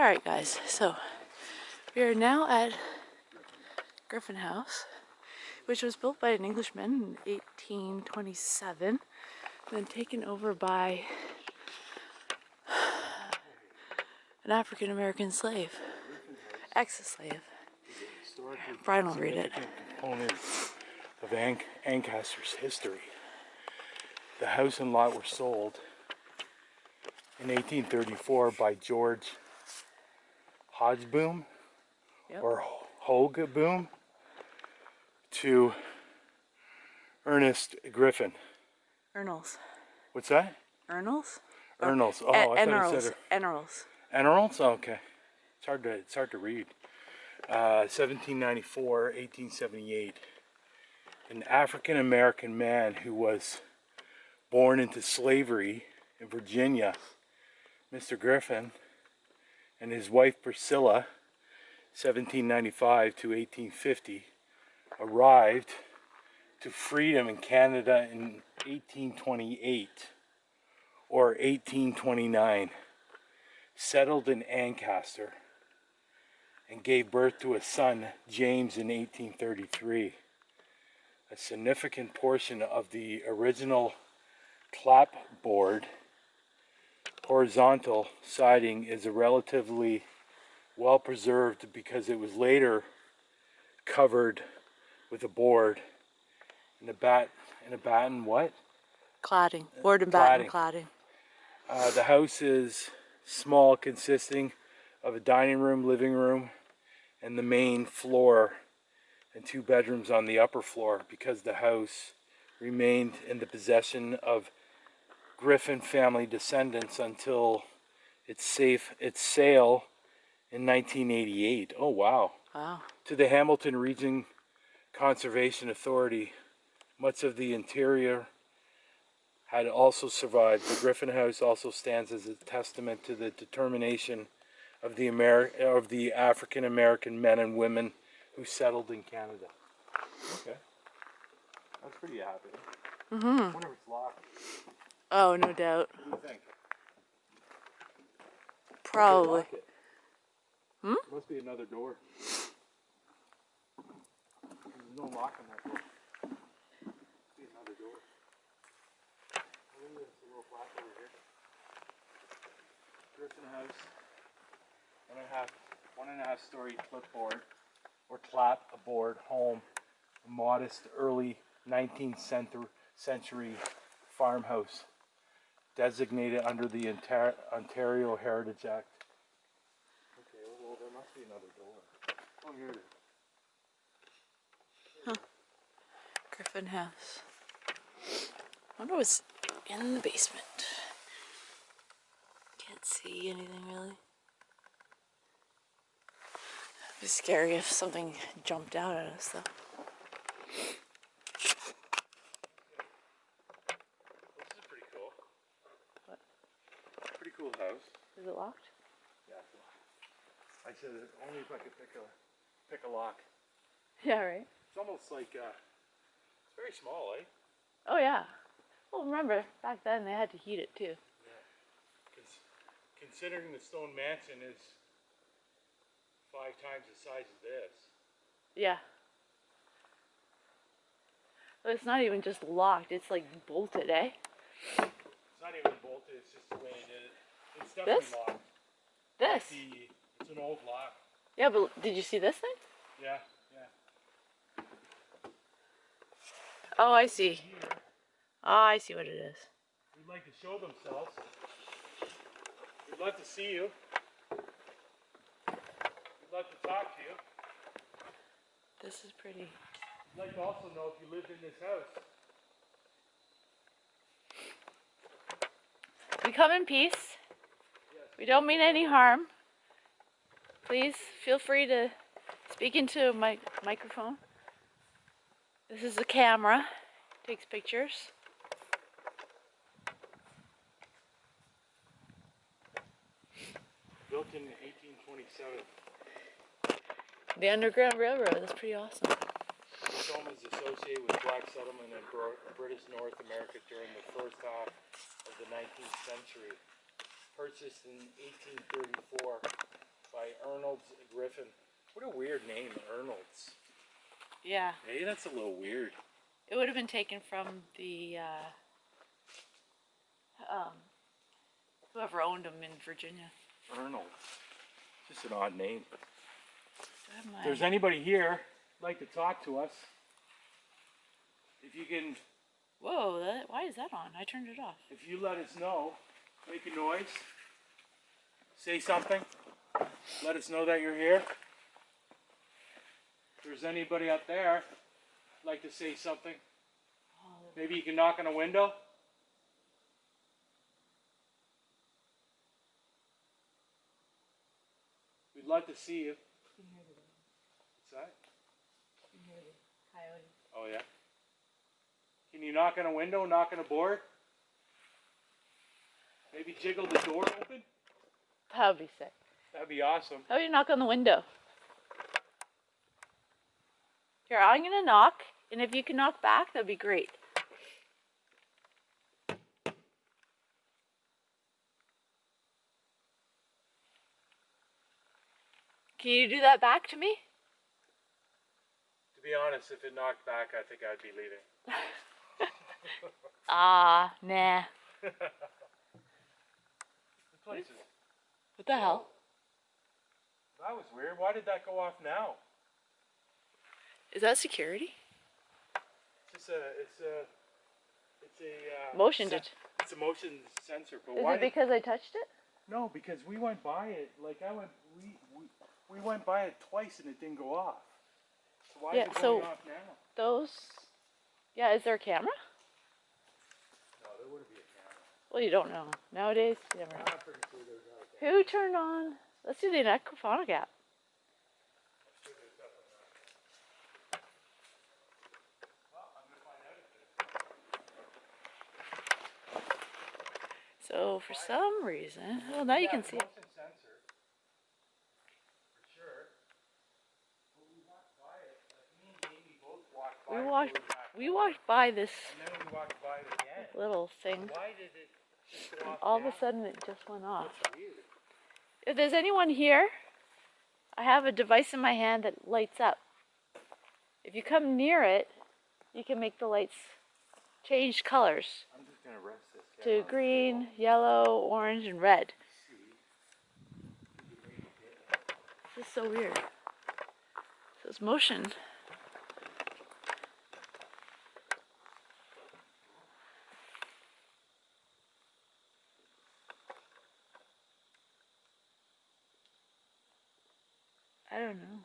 All right, guys. So we are now at Griffin House, which was built by an Englishman in 1827, then taken over by an African American slave, ex-slave. Brian will read it. Component of An Ancaster's history. The house and lot were sold in 1834 by George Hodgeboom Yep. or Hogeboom to Ernest Griffin. Ernals. What's that? Ernals? Ernals. Oh, E- I thought you Enerals. said Enerals. Emeralds? Oh, okay. It's hard to it's hard to read. Uh, 1794, 1878. An African American man who was born into slavery in Virginia, Mr. Griffin, and his wife Priscilla, 1795 to 1850, arrived to freedom in Canada in 1828 or 1829 settled in Ancaster and gave birth to a son, James, in 1833. A significant portion of the original clapboard horizontal siding is a relatively well preserved because it was later covered with a board and a bat and a batten what? Cladding. Board and batten cladding. cladding. Uh, the house is small, consisting of a dining room, living room, and the main floor, and two bedrooms on the upper floor because the house remained in the possession of Griffin family descendants until its safe its sale in 1988. Oh wow. Wow. To the Hamilton Region Conservation Authority, much of the interior had also survived. The Griffin House also stands as a testament to the determination of the Ameri- of the African American men and women who settled in Canada. Okay, that's pretty happy. Mm-hmm. I wonder if it's locked. Oh, no doubt. What do you think? Probably. Hmm? Must be another door. There's no lock on that door. Must be another door. Look at a little flap over here. Griffin House. One and a half, one and a half story clipboard or clap aboard home. A modest early 19th century, century farmhouse designated under the Ontar- Ontario Heritage Act. Okay, well, there must be another door. Oh, here it is. Griffin House. I wonder what's in the basement. Can't see anything really. It'd be scary if something jumped out at us though. This is pretty cool. Pretty cool house. Is it locked? Yeah. It's locked. I said only if I could pick a pick a lock. Yeah, right. It's almost like uh, it's very small, eh? Oh yeah. Well, remember back then they had to heat it too. Cons- considering the stone mansion is five times the size of this. Yeah. But it's not even just locked; it's like bolted, eh? It's not even bolted. It's just the way it is. It's definitely This? locked. This. The, it's an old lock. Yeah, but did you see this thing? Yeah, yeah. Oh, I see. Here, Oh, I see what it is. we'd like to show themselves. We'd love to see you. We'd love to talk to you. This is pretty. We'd like to also know if you lived in this house. We come in peace. We don't mean any harm. Please feel free to speak into a mic- microphone. This is a camera. Takes pictures. Built in 1827. The Underground Railroad. That's pretty awesome. This home is associated with black settlement in British North America during the first half of the 19th century. Purchased in 1834 by Arnold's Griffin. What a weird name, Arnold's. Yeah, Hey, that's a little weird. it would have been taken from the uh, um, whoever owned them in Virginia. Arnold's. Just an odd name. If there's anybody here like to talk to us, if you can, Whoa, that, why is that on? I turned it off. if you let us know, make a noise, say something, let us know that you're here. If there's anybody up there like to say something, maybe you can knock on a window. We'd love to see you. What's that? Oh yeah. Can you knock on a window, knock on a board? Maybe jiggle the door open? That would be sick. That'd be awesome. How about you knock on the window? Here, I'm gonna knock, and if you can knock back, that'd be great. Can you do that back to me? To be honest, if it knocked back, I think I'd be leaving. Ah, nah. The place is. What the hell? That was weird. Why did that go off now? Is that security? It's just a. It's a. It's a. Uh, Motion sen- It's a motion sensor. But Is why? it did- because I touched it? no, because we went by it. Like I went. We we, we went by it twice and it didn't go off. So why Yeah, is it going so- off now? Those. Yeah, is there a camera? No, there wouldn't be a camera. Well, you don't know. Nowadays, you never know. Sure there's not a camera. Who turned on? Let's do the Necrophonic app. So for some reason, well now you can see it. motion sensor. For sure. But we walked by it. Like me and Amy both walked by We walked, going back we home, walked by this And then we walked by it again. little thing. Why did it just go off All of a sudden, it just went off. If there's anyone here, I have a device in my hand that lights up. If you come near it, you can make the lights change colors I'm just gonna rest this to green, yellow, orange, and red. This is so weird. So it's motion. I don't know.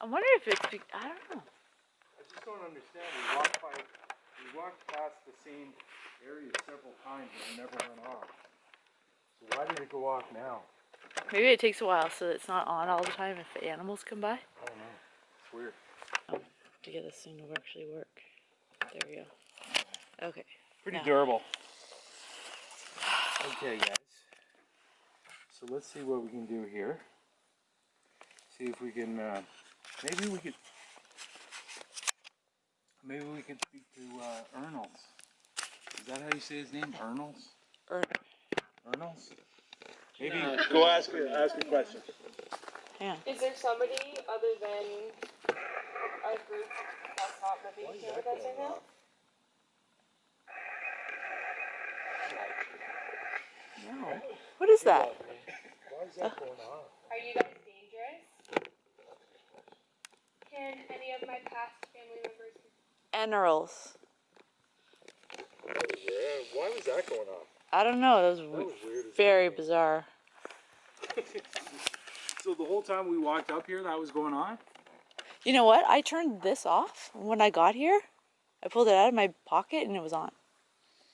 I wonder if it's. Be- I don't know. I just don't understand. We walked by, we walked past the same area several times and it never went off. So why did it go off now? Maybe it takes a while so it's not on all the time if animals come by. I don't know. It's weird. To get this thing to actually work. There we go. Okay. Pretty Now- durable. Okay, guys. So let's see what we can do here. See if we can. Uh, maybe we could. Maybe we could speak to uh, Ernals. Is that how you say his name? Ernals? Er, Ernals? Maybe. Go ask ask a question. hang on. Is there somebody other than our group that's not living here with us right now? No. What is that? Why is that going on? Are you guys dangerous? Can any of my past family members? Animals. Yeah, why was that going on? I don't know. That was, That was weird. very heck. bizarre. So the whole time we walked up here, that was going on? You know what? I turned this off when I got here. I pulled it out of my pocket and it was on,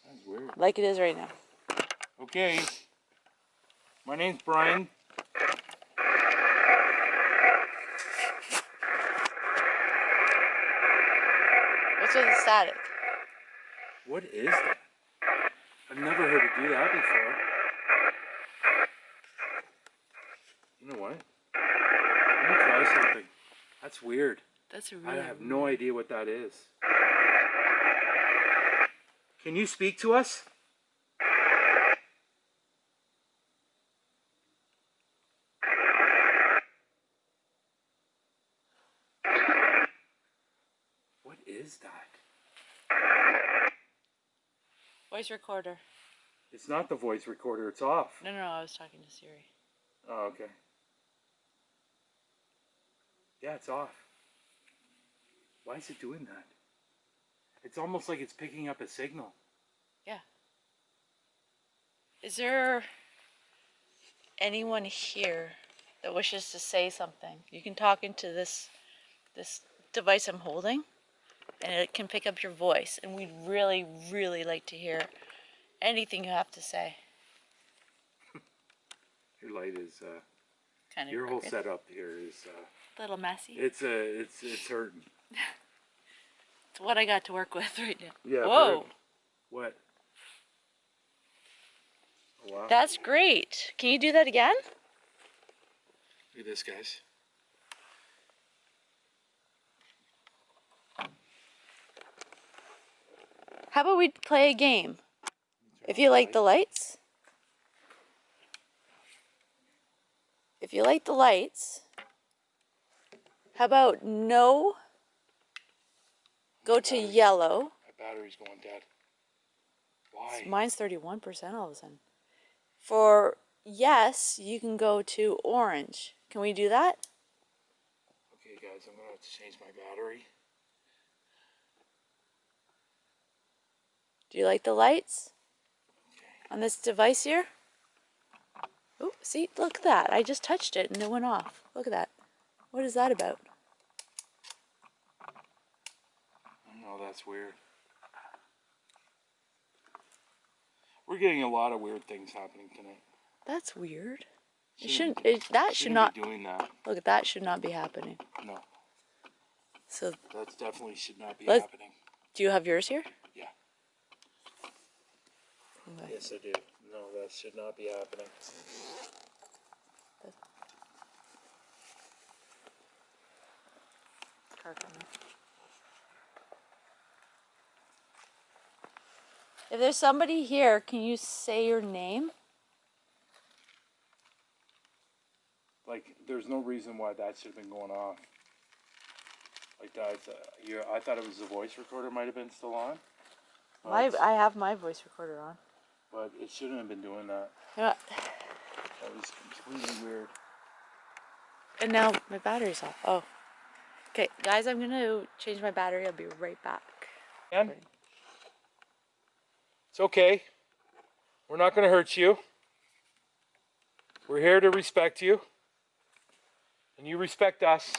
That's weird. like it is right now. Okay. My name's Brian. What's with the static? What is that? I've never heard it do that before. You know what? Let me try something. That's weird. That's really. I have no idea what that is. Can you speak to us? What is that? Voice recorder. It's not the voice recorder, it's off. No, no, no. I was talking to Siri. Oh, okay. Yeah, it's off. Why is it doing that? It's almost like it's picking up a signal. Yeah. Is there anyone here that wishes to say something? You can talk into this this device I'm holding and it can pick up your voice and we'd really really like to hear anything you have to say. Your light is uh Kind of your whole setup here is uh little messy. it's uh it's it's hurting. It's what I got to work with right now. Yeah. Whoa. What? Oh, wow. that's great. Can you do that again? Look at this, guys. How about we play a game? If you like the lights, if you like the lights, how about no? Go to yellow. My battery's going dead. Why? Mine's 31% all of a sudden. For yes, you can go to orange. Can we do that? Okay, guys, I'm gonna have to change my battery. Do you like the lights on this device here? Oh, see, look at that. I just touched it and it went off. Look at that. What is that about? Oh, that's weird. We're getting a lot of weird things happening tonight. That's weird. It Shouldn't shouldn't. It, that should Shouldn't be doing that. Look at that. Should not be happening. No, So, that definitely should not be happening. do you have yours here? Yeah. Okay. Yes, I do. No, that should not be happening. If there's somebody here, can you say your name? Like, there's no reason why that should have been going off. Like that. Uh, I thought it was the voice recorder might have been still on. But My, it's- I have my voice recorder on. But it shouldn't have been doing that. What? That was completely weird. And now my battery's off. Oh. Okay, guys, I'm gonna change my battery. I'll be right back. And it's okay. We're not going to hurt you. We're here to respect you. And you respect us.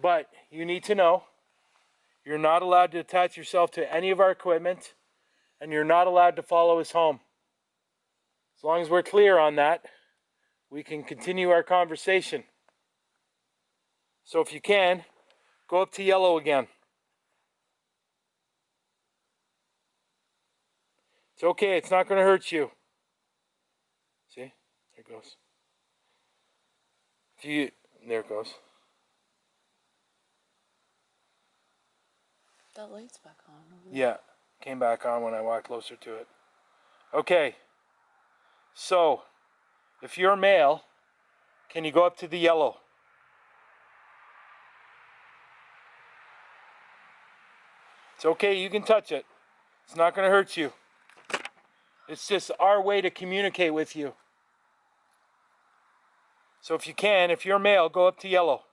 But you need to know you're not allowed to attach yourself to any of our equipment. And you're not allowed to follow us home. As long as we're clear on that, we can continue our conversation. So if you can, go up to yellow again. It's okay. It's not going to hurt you. See? There it goes. If you, there it goes. That light's back on. Yeah, came back on when I walked closer to it. Okay. So, if you're male, can you go up to the yellow? It's okay. You can touch it. It's not going to hurt you. It's just our way to communicate with you. So if you can, if you're male, go up to yellow.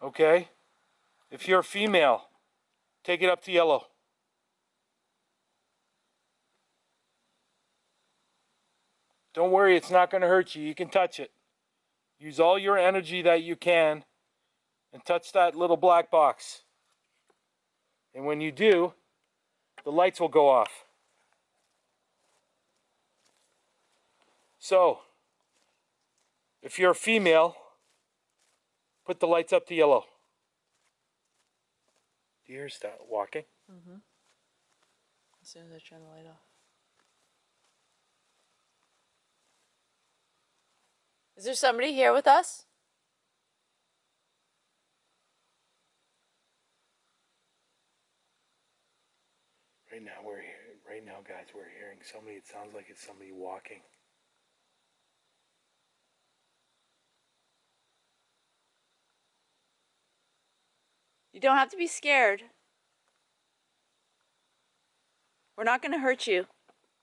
Okay? If you're a female, take it up to yellow. Don't worry, it's not going to hurt you. You can touch it. Use all your energy that you can and touch that little black box. And when you do, the lights will go off. So, if you're a female, put the lights up to yellow. Hear start walking? Mm-hmm. As soon as I turn the light off. Is there somebody here with us? Right now we're here. Right now, guys, we're hearing somebody. It sounds like it's somebody walking. You don't have to be scared. We're not going to hurt you.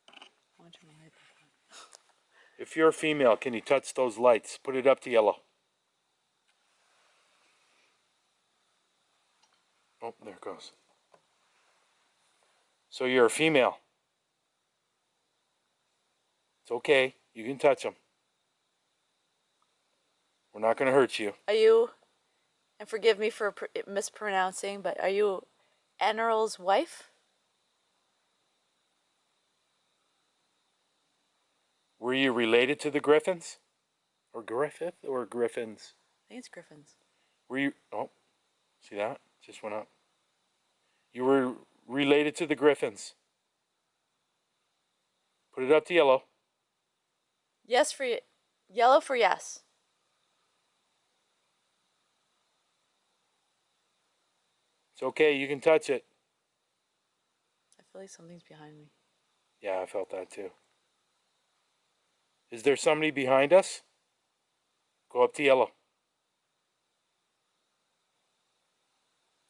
I want you to light that up. If you're a female, can you touch those lights? Put it up to yellow. Oh, there it goes. So you're a female. It's okay. You can touch them. We're not going to hurt you. Are you, and forgive me for mispronouncing, but are you Eneral's wife? Were you related to the Griffins? Or Griffith? Or Griffins? I think it's Griffin's. Were you? Oh, see that? Just went up. You were related to the Griffins. Put it up to yellow. Yes for yellow for yes. It's okay. You can touch it. I feel like something's behind me. Yeah, I felt that too. Is there somebody behind us? Go up to yellow.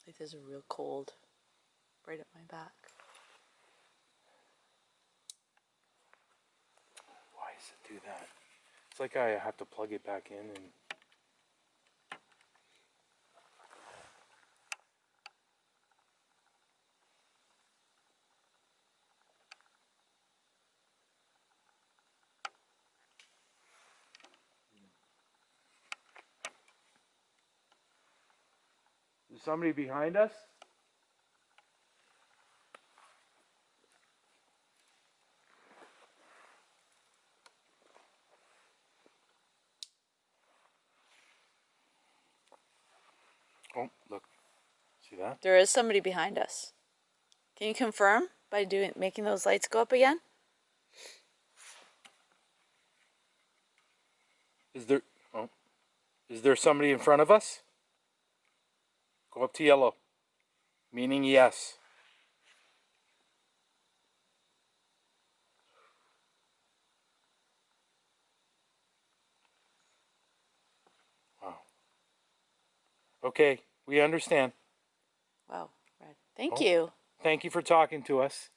Like there's a real cold right at my back. Why does it do that? It's like I have to plug it back in and. Is somebody behind us? Oh, look. See that? There is somebody behind us. Can you confirm by doing making those lights go up again? Is there oh is there somebody in front of us? Go up to yellow. Meaning yes. Wow. Okay, we understand. Wow, red. Thank Oh. you. Thank you for talking to us.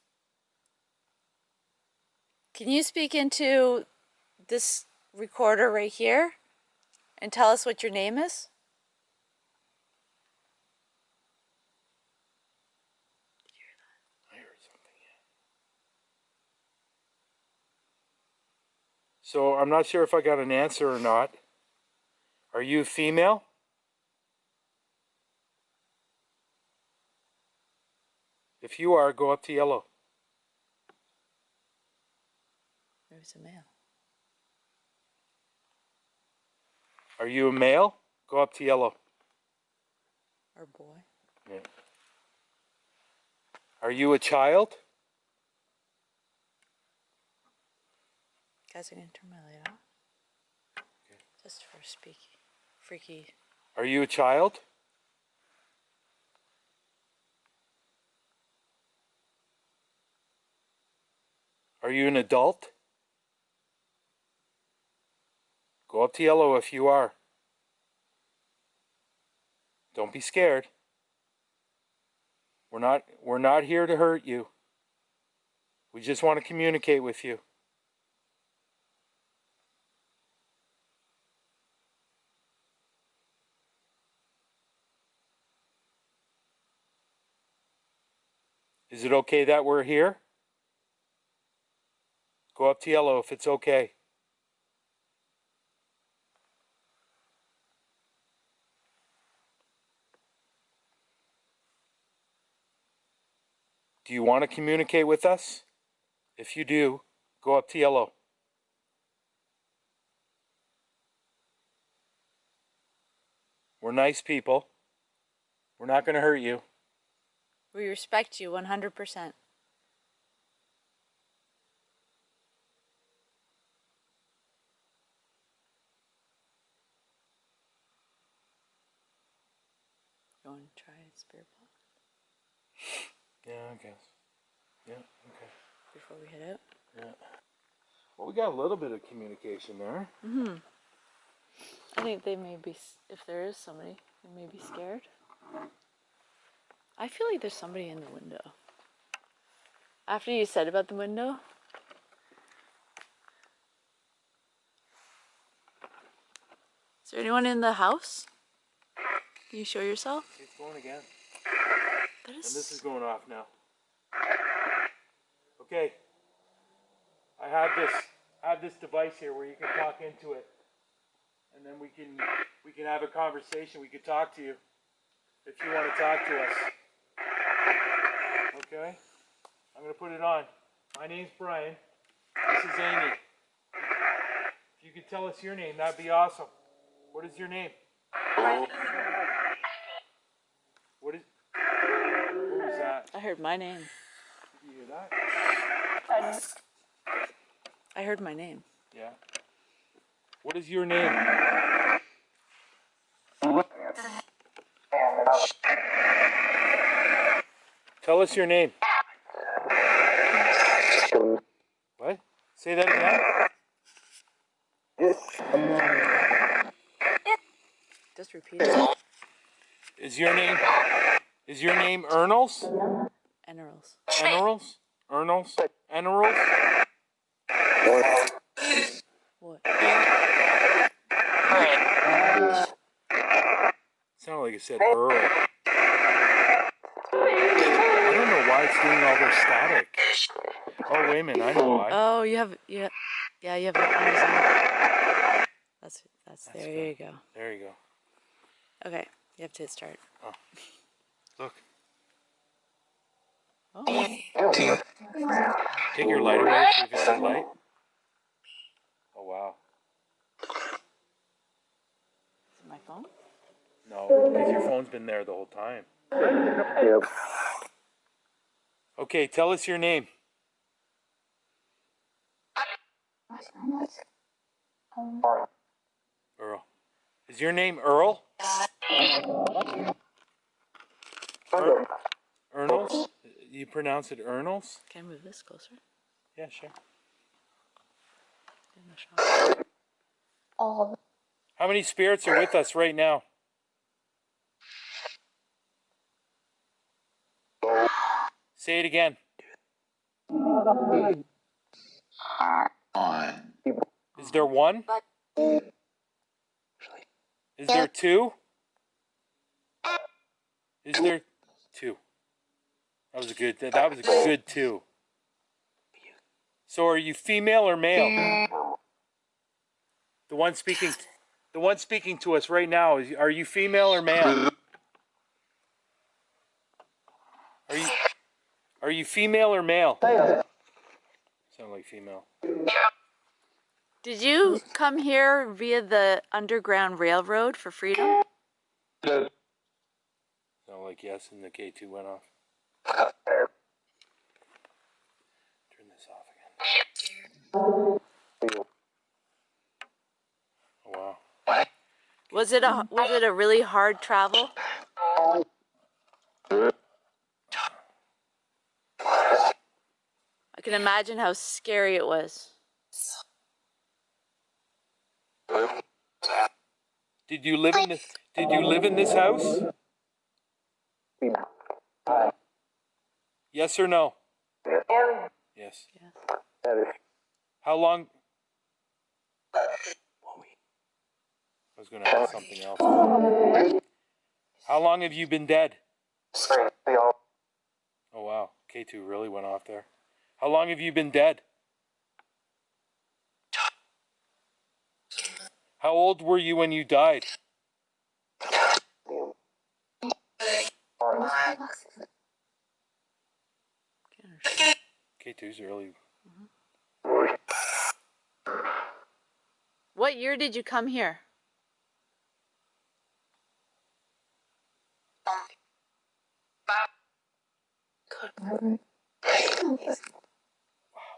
Can you speak into this recorder right here and tell us what your name is? I heard something. Yeah. So I'm not sure if I got an answer or not. Are you female? If you are, go up to yellow. There's a male. Are you a male? Go up to yellow. Or boy. Yeah. Are you a child? Guys, I'm gonna turn my light off. Just for speaky, freaky. Are you a child? Are you an adult? Go up to yellow if you are. Don't be scared. We're not we're not here to hurt you. We just want to communicate with you. Is it okay that we're here? Go up to yellow if it's okay. Do you want to communicate with us? If you do, go up to yellow. We're nice people. We're not going to hurt you. We respect you 100%. You want to try a spirit box? Yeah, I guess. Yeah, okay. Before we head out? Yeah. Well, we got a little bit of communication there. Mm hmm I think they may be, if there is somebody, they may be scared. I feel like there's somebody in the window. After you said about the window, is there anyone in the house? Can you show yourself? It's going again. And this is going off now. Okay. I have this I have this device here where you can talk into it. And then we can we can have a conversation. We can talk to you if you want to talk to us. Okay? I'm gonna put it on. My name's Brian. This is Amy. If you could tell us your name, that'd be awesome. What is your name? What is what was that? I heard my name. Did you hear that? I heard my name. Yeah. What is your name? Tell us your name. What? Say that again. Just repeat it. Is your name is your name Ernals? Enerals. Enerals? Ernals? Enerals? What? What? Sounded like it said Earl. I don't know why it's doing all this static. Oh wait a minute, I know why. Oh, you have yeah, yeah, you have on That's that's, That's there. good. you go. There you go. Okay, you have to hit start. Oh. Look. Oh, Take your light away, see if it's a light. Oh wow. is it my phone? No, because your phone's been there the whole time. Yep. Okay, tell us your name. Earl. Is your name Earl? Er- Ernals? You pronounce it Ernals? Can I move this closer? Yeah, sure. How many spirits are with us right now? Say it again. Is there one? Is there two? Is there two? That was a good. That was a good two. So are you female or male? The one speaking, the one speaking to us right now. Are you female or male? Are you, are you female or male? Sound like female. Did you come here via the Underground Railroad for freedom? Sound like yes, and the K two went off. Turn this off again. Oh wow. Was it a was it a really hard travel? I can imagine how scary it was. Did you live in this? Did you live in this house? Yes or no? Yes. Yes. How long? I was going to ask something else. How long have you been dead? Oh wow, K2 really went off there. How long have you been dead? How old were you when you died? K2's really. What year did you come here?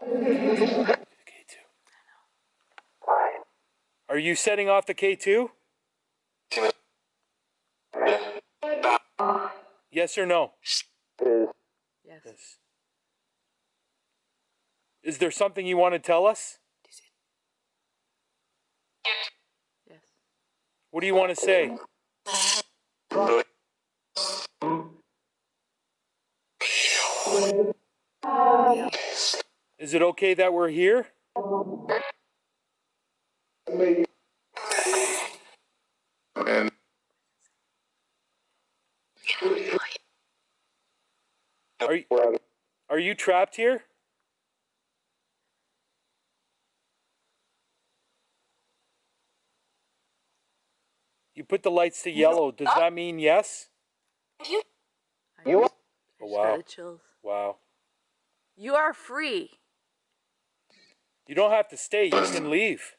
K2. Are you setting off the K2? Yes or no? Yes. Yes. Is there something you want to tell us? Yes. What do you want to say? Is it okay that we're here? Are you, are you trapped here? You put the lights to yellow. Does that mean yes? I You- Oh, wow. Wow. You are free. You don't have to stay. You can leave.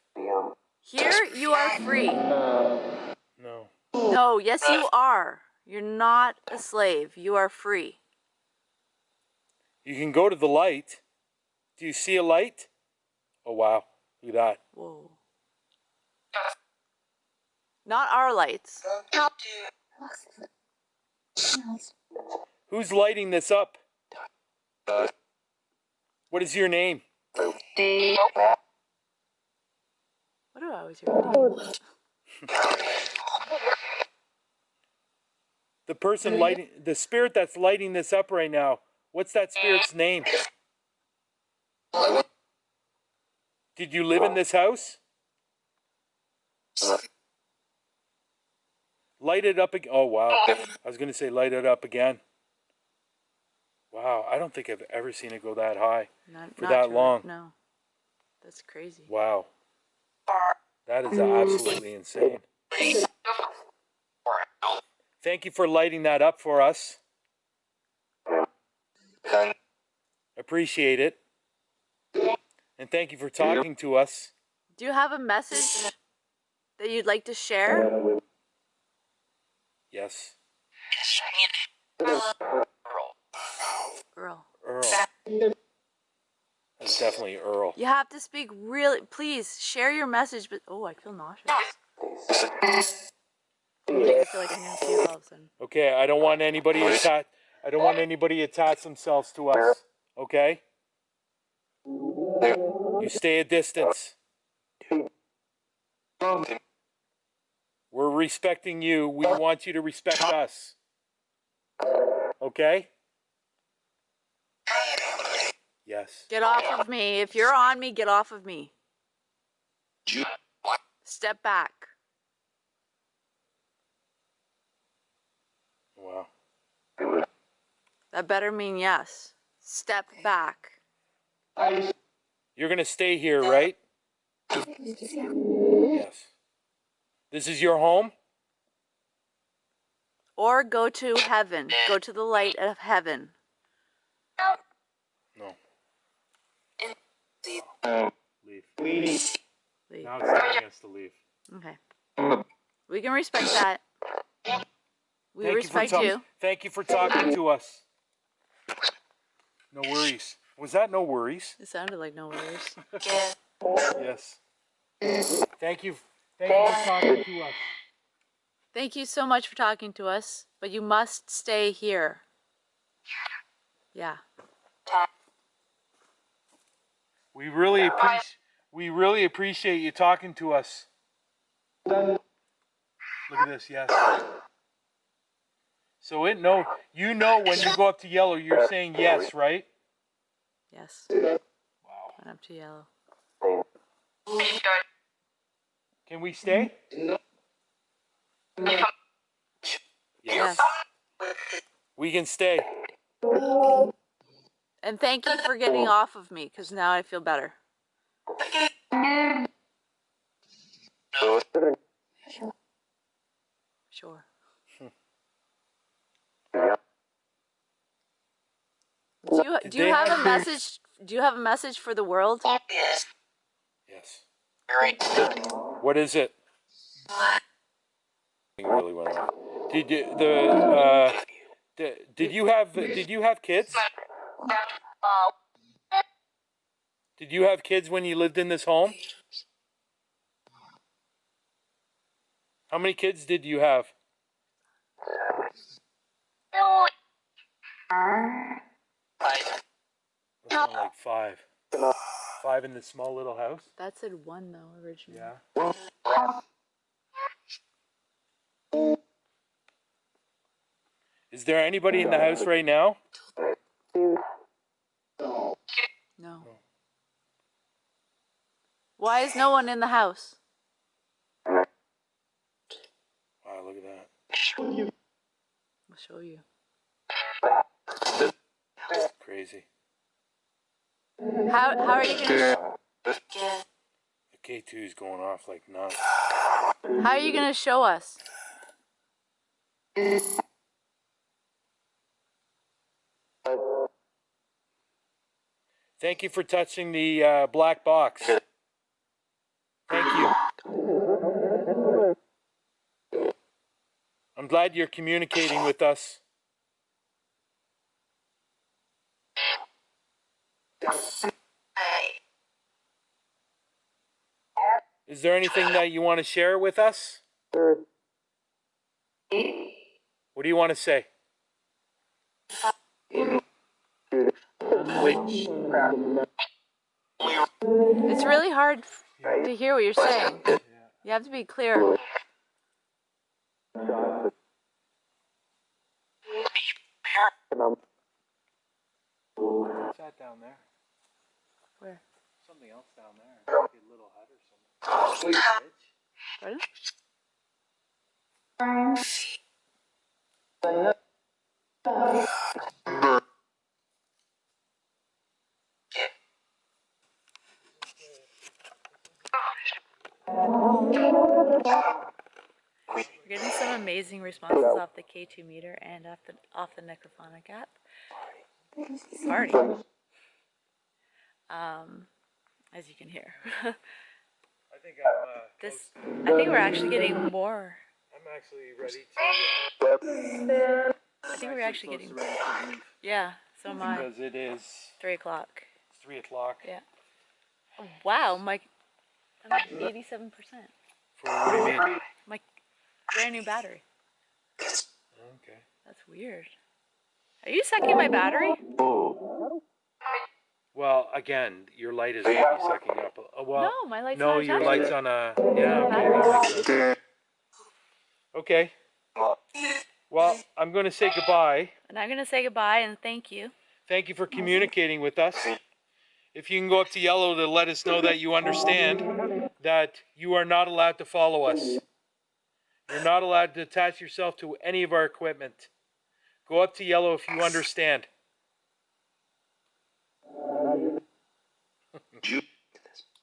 Here, you are free. No. No, yes, you are. You're not a slave. You are free. You can go to the light. Do you see a light? Oh, wow. Look at that. Whoa. Not our lights. Who's lighting this up? What is your name? What do I always hear? Oh. The person lighting, the spirit that's lighting this up right now. What's that spirit's name? Did you live in this house? Light it up again. Oh, wow. I was going to say light it up again. Wow. I don't think I've ever seen it go that high. Not, For not that true. long. No. That's crazy. Wow. That is absolutely insane. Thank you for lighting that up for us. Appreciate it. And thank you for talking to us. Do you have a message that you'd like to share? Yes. Earl. That's definitely Earl. You have to speak really. Please share your message. But oh, I feel nauseous. I feel like I'm gonna all of a sudden. Okay, I don't want anybody attach I don't want anybody attach themselves to us. Okay? You stay a distance. We're respecting you. We want you to respect us. Okay? Yes. Get off of me. If you're on me, get off of me. Step back. Wow. That better mean yes. Step back. You're going to stay here, right? Yes. This is your home? Or go to heaven. Go to the light of heaven. Leave. Leave. Now it's telling us to leave. Okay. We can respect that. We Thank respect you, you. Thank you for talking to us. No worries. Was that no worries? It sounded like no worries. Yes. Thank you. Thank you for talking to us. Thank you so much for talking to us, but you must stay here. Yeah. We really appreciate. We really appreciate you talking to us. Look at this. Yes. So it know you know when you go up to yellow, you're saying yes, right? Yes. Wow. Went up to yellow. Can we stay? Yes. Yes. We can stay. And thank you for getting off of me, because now I feel better. Sure. Do you, do you have have a message? Do you have a message for the world? Yes. What is it? Really went off. Did you, the uh, did, did you have did you have kids? Did you have kids when you lived in this home? How many kids did you have? Like five. Five in this small little house? That said one though originally. Yeah. Is there anybody in the house right now? No. Why is no one in the house? Wow, look at that. I'll show you. Crazy. How how are you gonna The K2 is going off like nuts. how are you gonna show us? Thank you for touching the uh, black box. Thank you. I'm glad you're communicating with us. Is there anything that you want to share with us? What do you want to say? It's really hard to hear what you're saying. You have to be clear. What's down there? Where? Something else down there. Like a little hut or something. Pardon? We're getting some amazing responses off the K2 meter and off the off the Necrophonic app. Party. Um, as you can hear. I think I'm. Uh, this I think we're actually getting more. I'm actually ready to. Uh, I think we're actually getting yeah. So am I. because it is Three o'clock. three o'clock. Yeah. Oh, wow, my I'm at eighty-seven percent. For what do you mean? My brand new battery. Okay. That's weird. Are you sucking my battery? Well, again, your light is maybe sucking up. Uh, well, No, my light's no, not your light's on a. Yeah. Okay. okay. Well, I'm going to say goodbye. And I'm gonna say goodbye and thank you. Thank you for communicating with us. If you can go up to yellow to let us know that you understand that you are not allowed to follow us. You're not allowed to attach yourself to any of our equipment. Go up to yellow if you understand.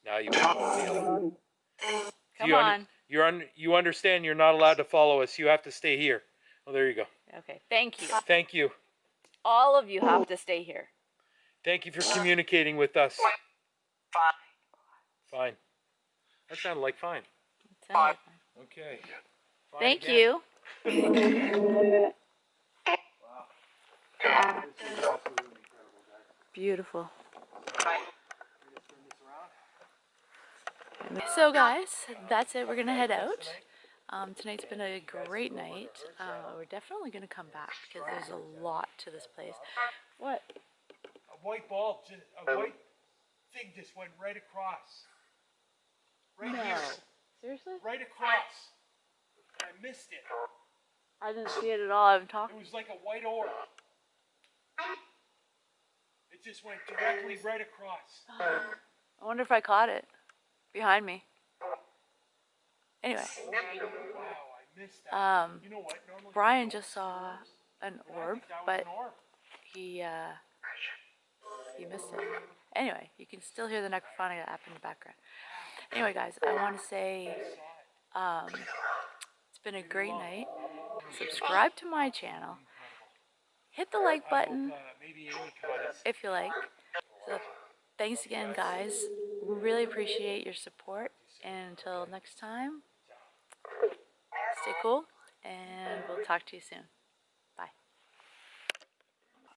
now you won't go up to yellow. Come you un- on. You're un- you understand you're not allowed to follow us. You have to stay here. Oh, there you go. Okay, thank you. Thank you. All of you have to stay here. Thank you for communicating with us. Fine. Fine. That sounded like fine. It sounded fine. Okay. Fine Thank again. you. This is absolutely incredible, guys. Beautiful. Can we just turn this around? So guys, that's it. We're gonna head out. Um, tonight's been a great night. Uh, we're definitely gonna come back because there's a lot to this place. What? A white ball, just, a white thing just went right across. Right No. here. Seriously? Right across. I missed it. I didn't see it at all. I'm It talking. It was like a white orb. It just went directly right across. I wonder if I caught it behind me. Anyway, Wow, I missed that. um, you know what? Normally Brian just saw an orb, think that was but an orb. he uh, he missed it. Anyway, you can still hear the Necrophonica app in the background. Anyway, guys, I want to say um, it's been a great night. Subscribe to my channel. Hit the like button if you like. So, thanks again, guys. Really appreciate your support. And until next time, stay cool, and we'll talk to you soon.